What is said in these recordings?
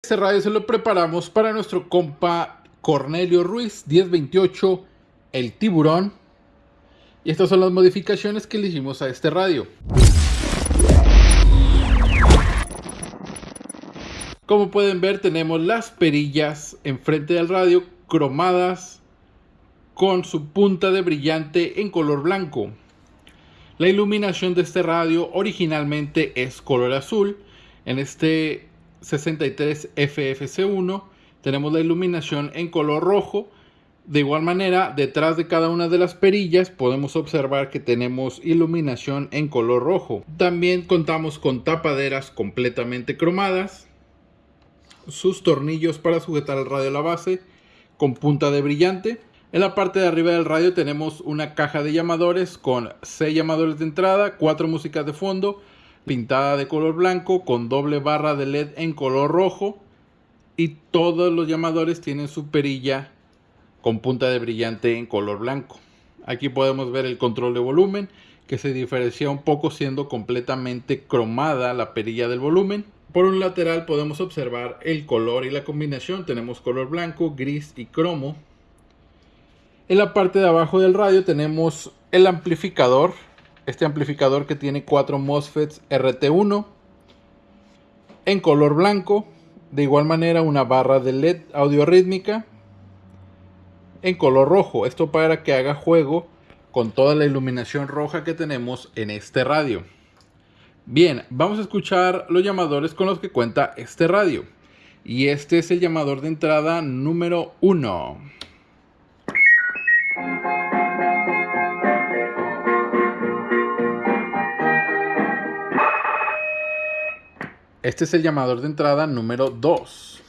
Este radio se lo preparamos para nuestro compa Cornelio Ruiz 1028, el tiburón. Y estas son las modificaciones que le hicimos a este radio. Como pueden ver tenemos las perillas enfrente del radio cromadas con su punta de brillante en color blanco. La iluminación de este radio originalmente es color azul. En este 63 FFC1 tenemos la iluminación en color rojo. De igual manera, detrás de cada una de las perillas podemos observar que tenemos iluminación en color rojo. También contamos con tapaderas completamente cromadas. Sus tornillos para sujetar el radio a la base con punta de brillante. En la parte de arriba del radio tenemos una caja de llamadores con 6 llamadores de entrada, 4 músicas de fondo, pintada de color blanco con doble barra de LED en color rojo y todos los llamadores tienen su perilla con punta de brillante en color blanco. Aquí podemos ver el control de volumen que se diferencia un poco siendo completamente cromada la perilla del volumen. Por un lateral podemos observar el color y la combinación. Tenemos color blanco, gris y cromo. En la parte de abajo del radio tenemos el amplificador este amplificador que tiene cuatro MOSFETs RT1 en color blanco. De igual manera una barra de LED audio rítmica en color rojo. Esto para que haga juego con toda la iluminación roja que tenemos en este radio. Bien, vamos a escuchar los llamadores con los que cuenta este radio. Y este es el llamador de entrada número 1. Este es el llamador de entrada número 2.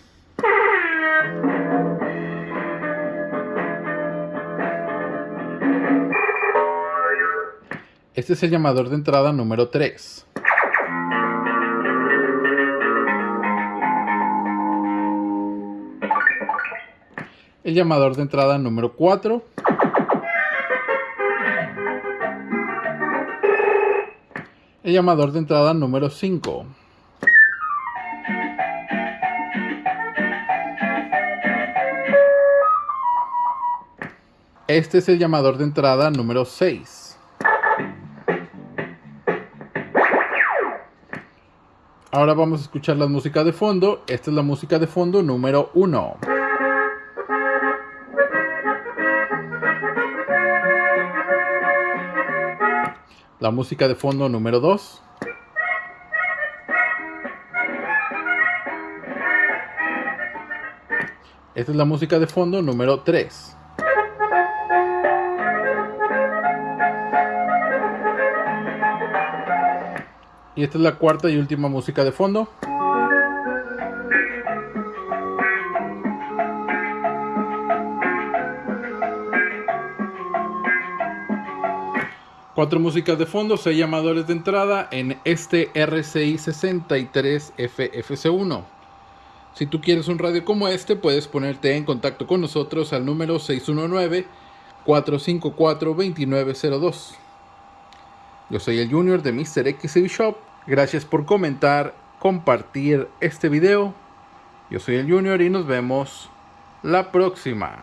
Este es el llamador de entrada número 3. El llamador de entrada número 4. El llamador de entrada número 5. Este es el llamador de entrada número 6. Ahora vamos a escuchar la música de fondo. Esta es la música de fondo número 1. La música de fondo número 2. Esta es la música de fondo número 3. Y esta es la cuarta y última música de fondo. Cuatro músicas de fondo, seis llamadores de entrada en este RCI 63 FFC1. Si tú quieres un radio como este, puedes ponerte en contacto con nosotros al número 619-454-2902. Yo soy el Junior de Mr. XCB Shop Gracias por comentar, compartir este video. Yo soy el Junior y nos vemos la próxima.